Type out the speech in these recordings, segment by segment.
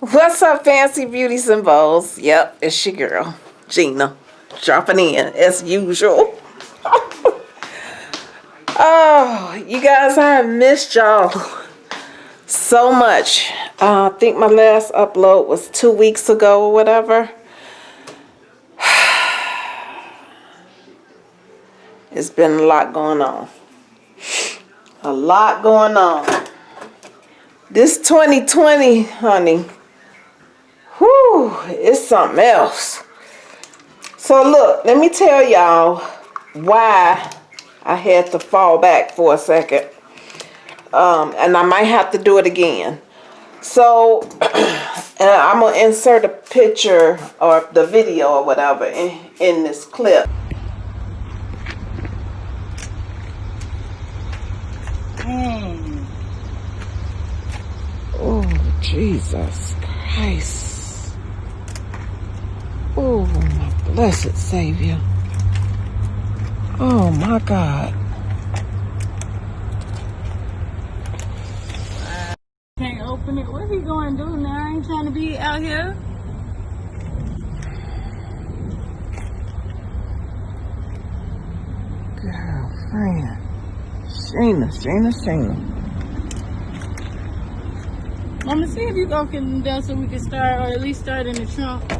What's up, fancy beauties and? Yep, it's your girl, Gina, dropping in as usual. oh, you guys, I missed y'all so much. Uh, I think my last upload was two weeks ago or whatever. It's been a lot going on. A lot going on. This 2020, honey, whew, it's something else. So look, let me tell y'all why I had to fall back for a second. Um, and I might have to do it again. So, I'm going to insert a picture or the video or whatever in, in this clip. Oh Jesus Christ. Oh, my blessed Savior. Oh, my God. Can't open it. What he going to do now? I ain't trying to be out here. Girlfriend. Sheena, Sheena, Sheena. Mama, see if you go can them so we can start, or at least start in the trunk.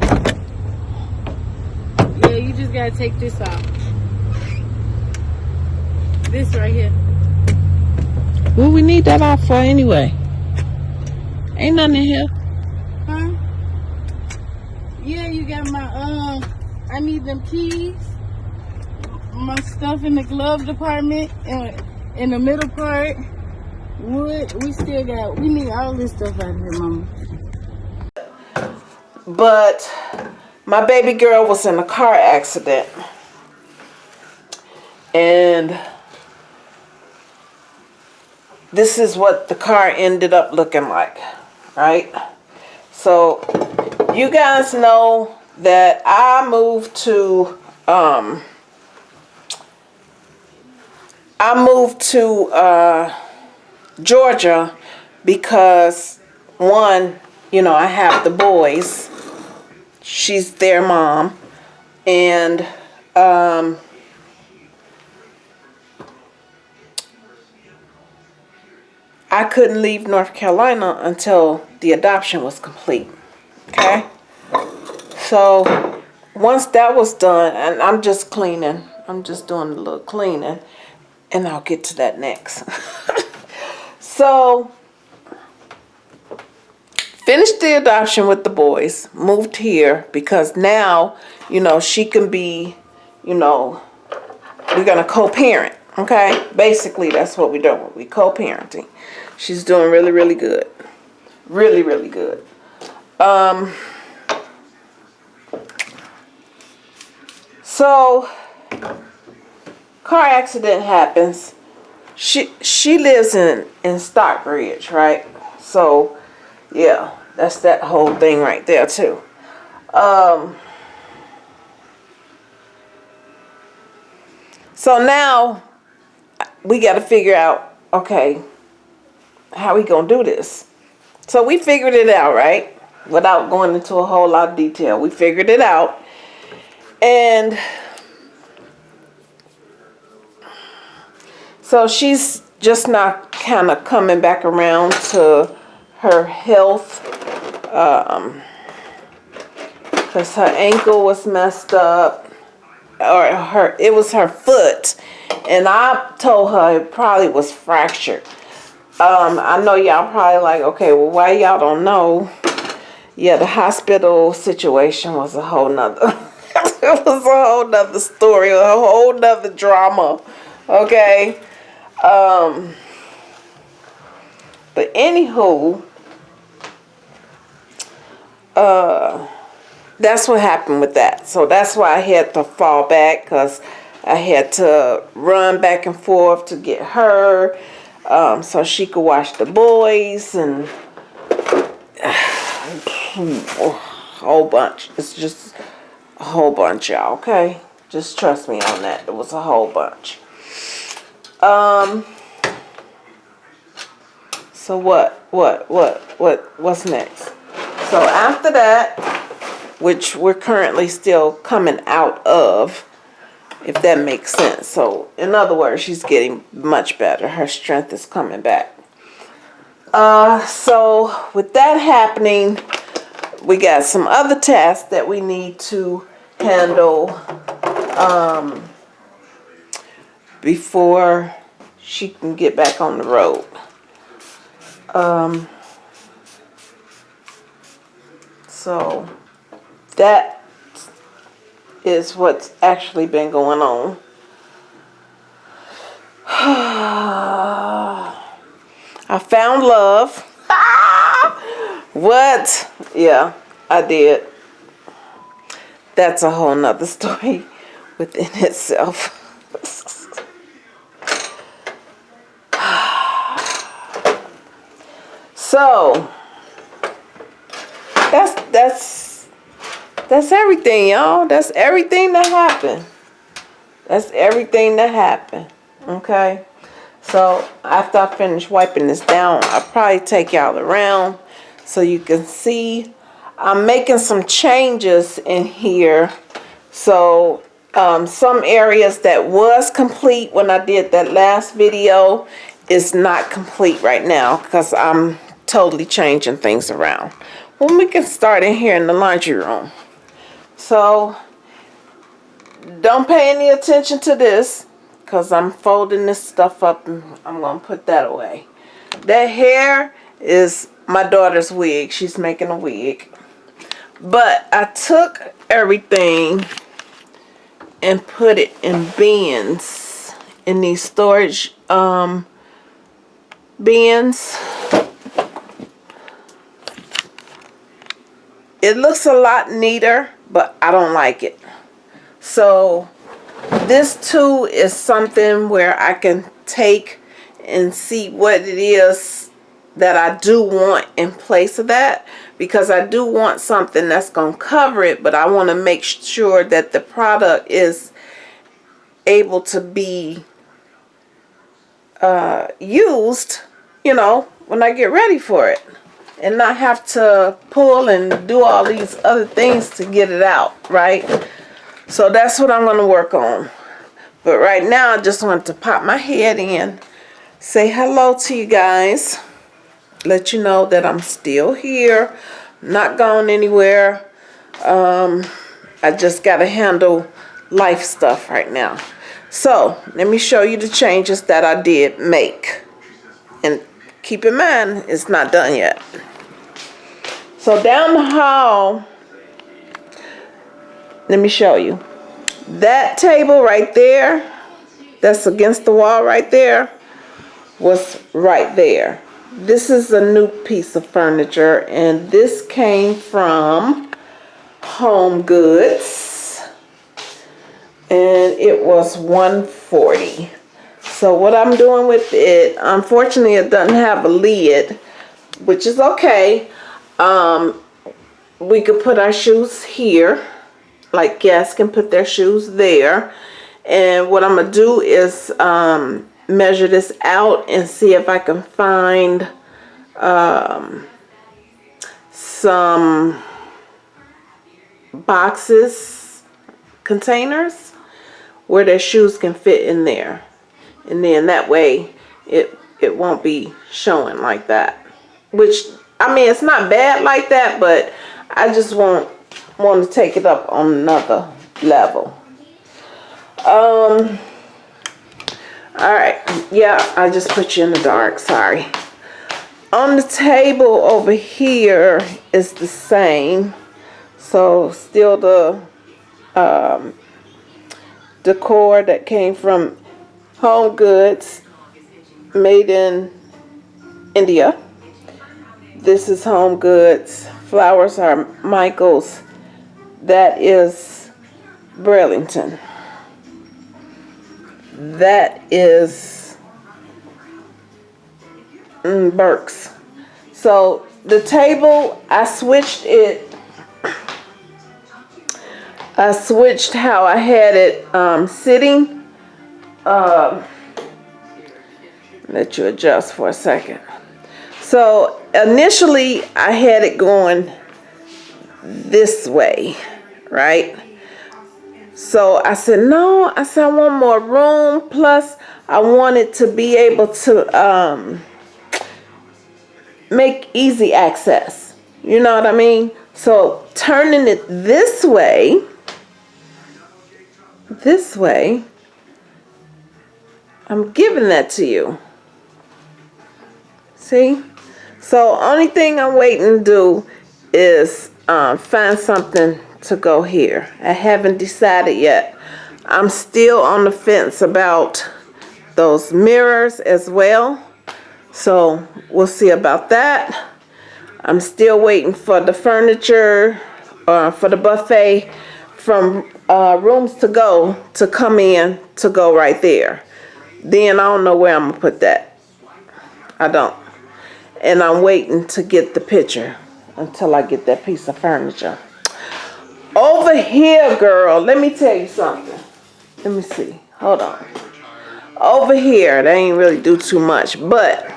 Yeah, just gotta take this off. This right here. Well, we need that off for anyway. Ain't nothing in here. Huh? Yeah, you got my, um, I need them keys. My stuff in the glove department, and in the middle part. Wood, we still got, we need all this stuff out here, mama. But my baby girl was in a car accident. And this is what the car ended up looking like, right? So you guys know that I moved to, um, I moved to, uh, Georgia because one, you know, I have the boys. She's their mom. And um, I couldn't leave North Carolina until the adoption was complete. Okay? So once that was done, and I'm just cleaning. I'm just doing a little cleaning. And I'll get to that next. So, finished the adoption with the boys, moved here because now, you know, she can be, you know, we're going to co-parent, okay? Basically, that's what we're doing. We co-parenting. She's doing really, really good. Really, really good. Um, so, car accident happens she she lives in in Stockbridge, right? So, yeah, that's that whole thing right there too. Um, so now we got to figure out, okay, how we gonna do this? So we figured it out, right? Without going into a whole lot of detail, we figured it out, and So she's just not kind of coming back around to her health. Um, because her ankle was messed up or her it was her foot. And I told her it probably was fractured. Um, I know y'all probably like okay well why y'all don't know? Yeah the hospital situation was a whole nother it was a whole nother story a whole nother drama okay? Um, but anywho, uh, that's what happened with that. So that's why I had to fall back because I had to run back and forth to get her um, so she could watch the boys and a whole bunch. It's just a whole bunch, y'all, okay? Just trust me on that. It was a whole bunch. Um. So what? What? What? What? What's next? So after that, which we're currently still coming out of, if that makes sense. So in other words, she's getting much better. Her strength is coming back. Uh, so with that happening, we got some other tasks that we need to handle um, before she can get back on the road. Um, so that is what's actually been going on. I found love. what? Yeah, I did. That's a whole nother story within itself. so that's that's everything, y'all. That's everything that happened. That's everything that happened. Okay. So after I finish wiping this down, I'll probably take y'all around so you can see. I'm making some changes in here. So um, some areas that was complete when I did that last video is not complete right now because I'm totally changing things around. Well, we can start in here in the laundry room. So don't pay any attention to this because I'm folding this stuff up and I'm going to put that away. That hair is my daughter's wig. She's making a wig. But I took everything and put it in bins, in these storage um, bins. It looks a lot neater, but I don't like it. So this too is something where I can take and see what it is that I do want in place of that because I do want something that's going to cover it but I want to make sure that the product is able to be uh, used you know when I get ready for it and not have to pull and do all these other things to get it out right so that's what I'm going to work on but right now, I just want to pop my head in, say hello to you guys, let you know that I'm still here, not gone anywhere. Um, I just got to handle life stuff right now. So, let me show you the changes that I did make. And keep in mind, it's not done yet. So down the hall, let me show you. That table right there, that's against the wall right there, was right there. This is a new piece of furniture and this came from Home Goods and it was 140 so what I'm doing with it unfortunately it doesn't have a lid which is okay um, we could put our shoes here like guests can put their shoes there. And what I'm gonna do is um, measure this out and see if I can find um, some boxes containers where their shoes can fit in there. And then that way it it won't be showing like that which I mean it's not bad like that but I just want want to take it up on another level. Um, all right. Yeah, I just put you in the dark. Sorry. On the table over here is the same. So still the um, decor that came from Home Goods made in India. This is Home Goods. Flowers are Michael's that is Burlington. That is mm, Burke's. So the table, I switched it. I switched how I had it um, sitting. Uh, let you adjust for a second. So initially I had it going this way, right? So I said, no, I said, I want more room. Plus, I wanted to be able to um, make easy access. You know what I mean? So turning it this way, this way, I'm giving that to you. See? So only thing I'm waiting to do is um, find something to go here. I haven't decided yet. I'm still on the fence about those mirrors as well. So we'll see about that. I'm still waiting for the furniture uh, for the buffet from uh, rooms to go to come in to go right there. Then I don't know where I'm gonna put that. I don't. And I'm waiting to get the picture until I get that piece of furniture. Over here, girl, let me tell you something. Let me see. Hold on. Over here, they ain't really do too much, but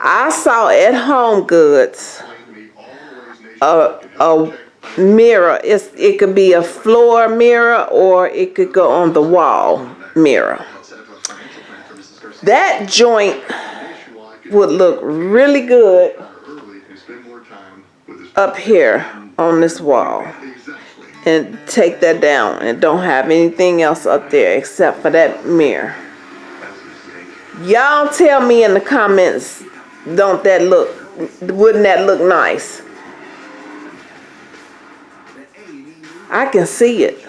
I saw at Home Goods a, a mirror. It's, it could be a floor mirror or it could go on the wall mirror. That joint would look really good up here on this wall and take that down and don't have anything else up there except for that mirror. Y'all tell me in the comments, don't that look, wouldn't that look nice? I can see it.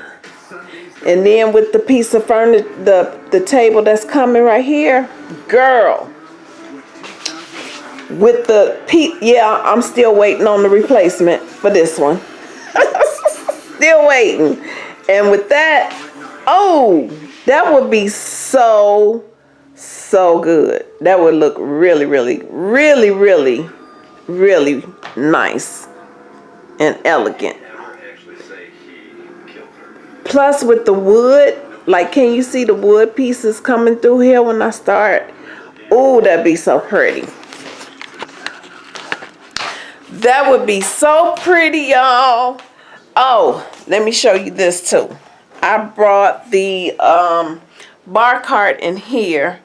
And then with the piece of furniture, the, the table that's coming right here, girl. With the, pe yeah, I'm still waiting on the replacement for this one. still waiting. And with that, oh, that would be so, so good. That would look really, really, really, really, really nice and elegant. Plus with the wood, like can you see the wood pieces coming through here when I start? Oh, that'd be so pretty. That would be so pretty, y'all. Oh, let me show you this too. I brought the um, bar cart in here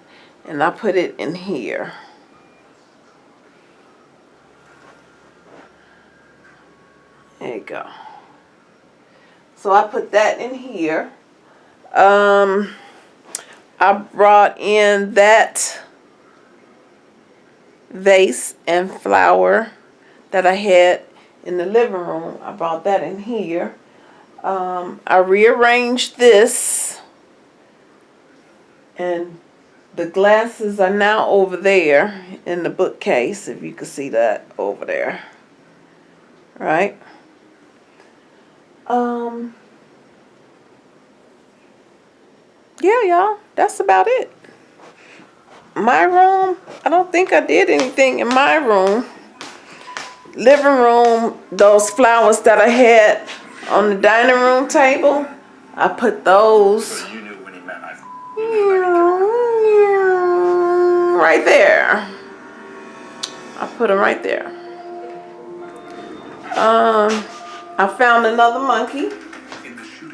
and I put it in here. There you go. So I put that in here. Um, I brought in that vase and flower that I had in the living room. I brought that in here. Um, I rearranged this. And the glasses are now over there in the bookcase if you can see that over there. Right? Um yeah y'all. That's about it. My room I don't think I did anything in my room living room, those flowers that I had on the dining room table, I put those right there. I put them right there. Um, I found another monkey,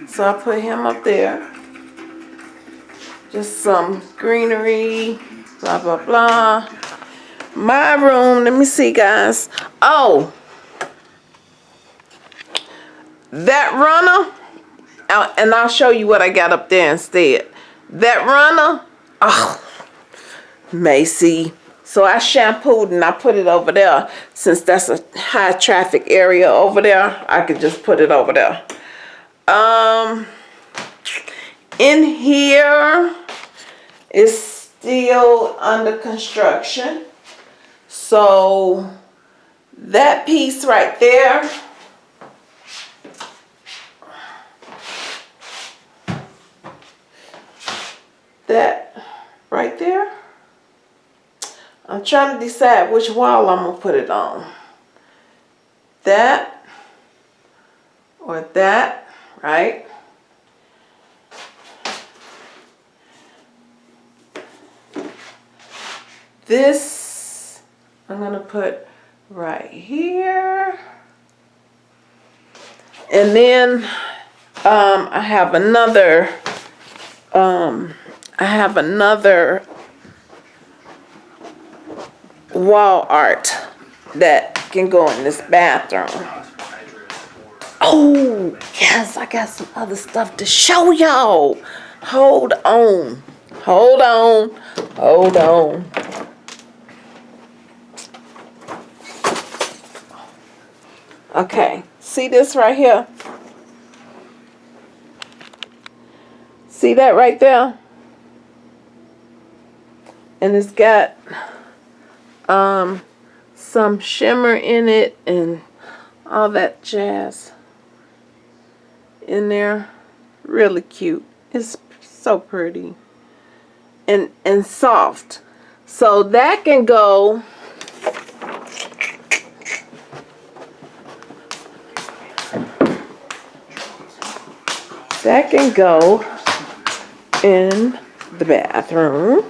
so I put him up there. Just some greenery, blah, blah, blah my room. Let me see guys. Oh. That runner. And I'll show you what I got up there instead. That runner. Oh Macy. So I shampooed and I put it over there. Since that's a high traffic area over there I could just put it over there. Um in here is still under construction so that piece right there, that right there, I'm trying to decide which wall I'm to put it on. That or that, right? This I'm going to put right here. And then um, I have another, um, I have another wall art that can go in this bathroom. Oh, yes, I got some other stuff to show y'all. Hold on. Hold on. Hold on. Okay, see this right here? See that right there? And it's got um some shimmer in it and all that jazz in there. Really cute. It's so pretty. And and soft. So that can go that can go in the bathroom.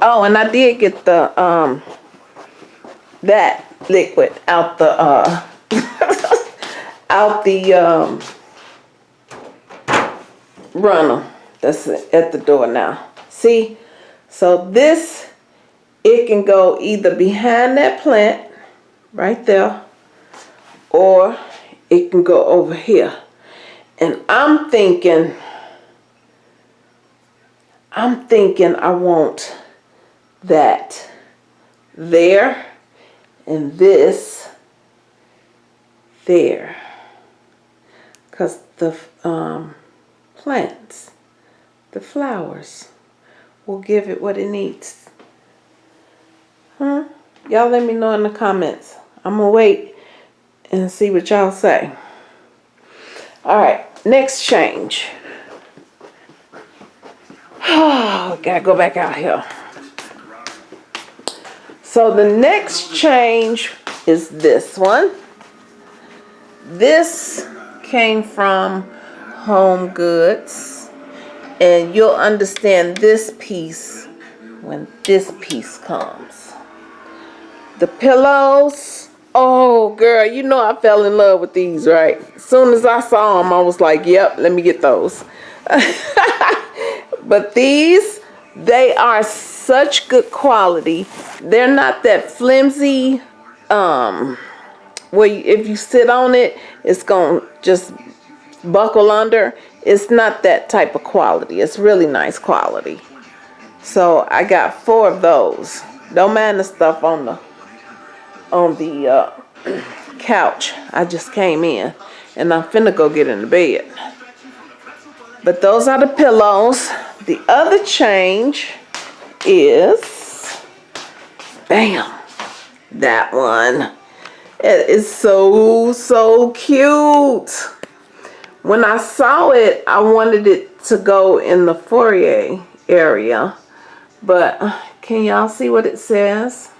Oh, and I did get the um that liquid out the uh out the um runner that's at the door now. See? So this it can go either behind that plant right there or it can go over here. And I'm thinking, I'm thinking I want that there and this there. Because the um, plants, the flowers, will give it what it needs. Huh? Y'all let me know in the comments. I'm going to wait and see what y'all say. All right, next change. Oh, gotta go back out here. So the next change is this one. This came from Home Goods. And you'll understand this piece when this piece comes. The pillows Oh, girl, you know I fell in love with these, right? As soon as I saw them, I was like, yep, let me get those. but these, they are such good quality. They're not that flimsy, um, where if you sit on it, it's going to just buckle under. It's not that type of quality. It's really nice quality. So I got four of those. Don't mind the stuff on the on the uh, couch. I just came in and I'm finna go get in the bed. But those are the pillows. The other change is, bam, that one. It is so, so cute. When I saw it, I wanted it to go in the foyer area. But can y'all see what it says?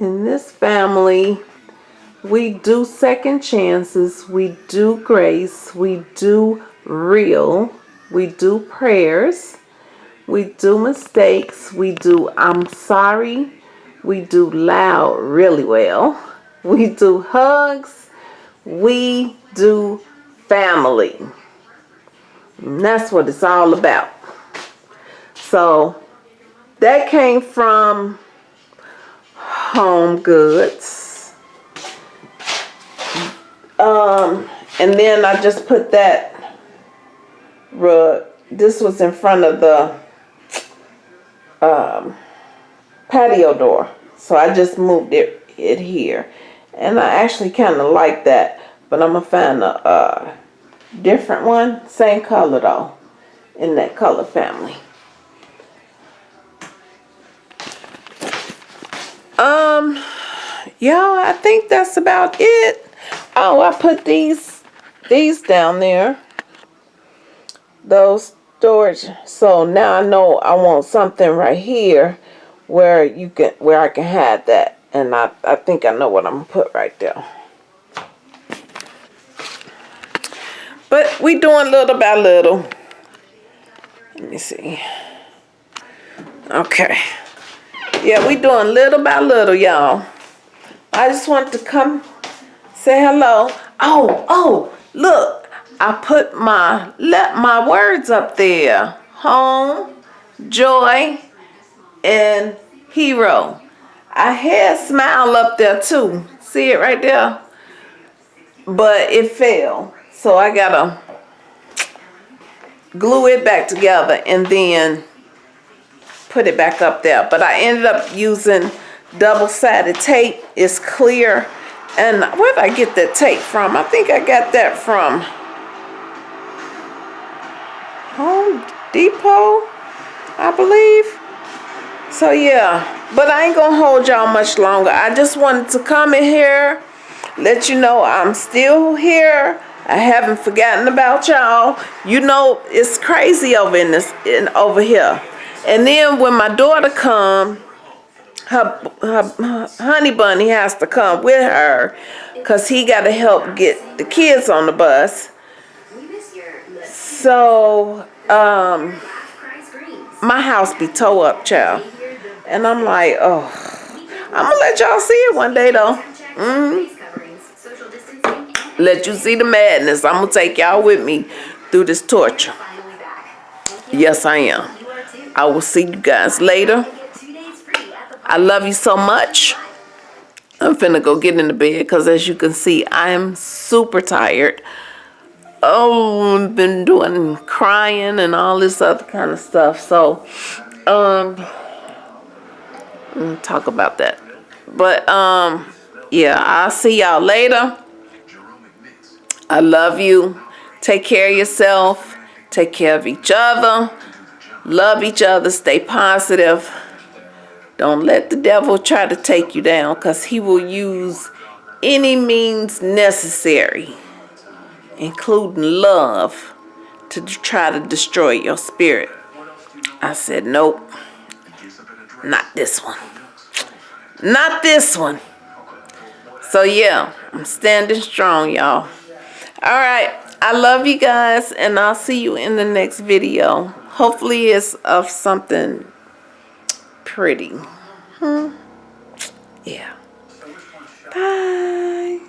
In this family, we do second chances, we do grace, we do real, we do prayers, we do mistakes, we do I'm sorry, we do loud really well, we do hugs, we do family. And that's what it's all about. So that came from Home Goods. Um, and then I just put that rug. This was in front of the um, patio door. So I just moved it, it here. And I actually kind of like that. But I'm to find a, a different one. Same color though. In that color family. Um, y'all, I think that's about it. Oh, I put these, these down there. Those storage. So now I know I want something right here where you can, where I can have that. And I, I think I know what I'm gonna put right there. But we doing little by little. Let me see. Okay. Yeah, we doing little by little, y'all. I just want to come say hello. Oh, oh, look, I put my let my words up there. Home, joy, and hero. I had smile up there too. See it right there? But it fell. So I gotta glue it back together and then put it back up there. But I ended up using double-sided tape. It's clear. And where did I get that tape from? I think I got that from Home Depot, I believe. So yeah, but I ain't gonna hold y'all much longer. I just wanted to come in here, let you know I'm still here. I haven't forgotten about y'all. You know it's crazy over in this in over here. And then when my daughter come, her, her, honey bunny has to come with her because he got to help get the kids on the bus. So um, my house be toe up, child. And I'm like, oh, I'm gonna let y'all see it one day though. Mm. Let you see the madness. I'm gonna take y'all with me through this torture. Yes, I am. I will see you guys later. I love you so much. I'm finna go get in the bed because as you can see, I am super tired. Oh, I've been doing crying and all this other kind of stuff. So, um, talk about that. But um, yeah, I'll see y'all later. I love you. Take care of yourself. Take care of each other. Love each other. Stay positive. Don't let the devil try to take you down because he will use any means necessary, including love, to try to destroy your spirit. I said, nope. Not this one. Not this one. So yeah, I'm standing strong, y'all. All right. I love you guys, and I'll see you in the next video. Hopefully it's of something pretty. Hmm. Yeah. Bye.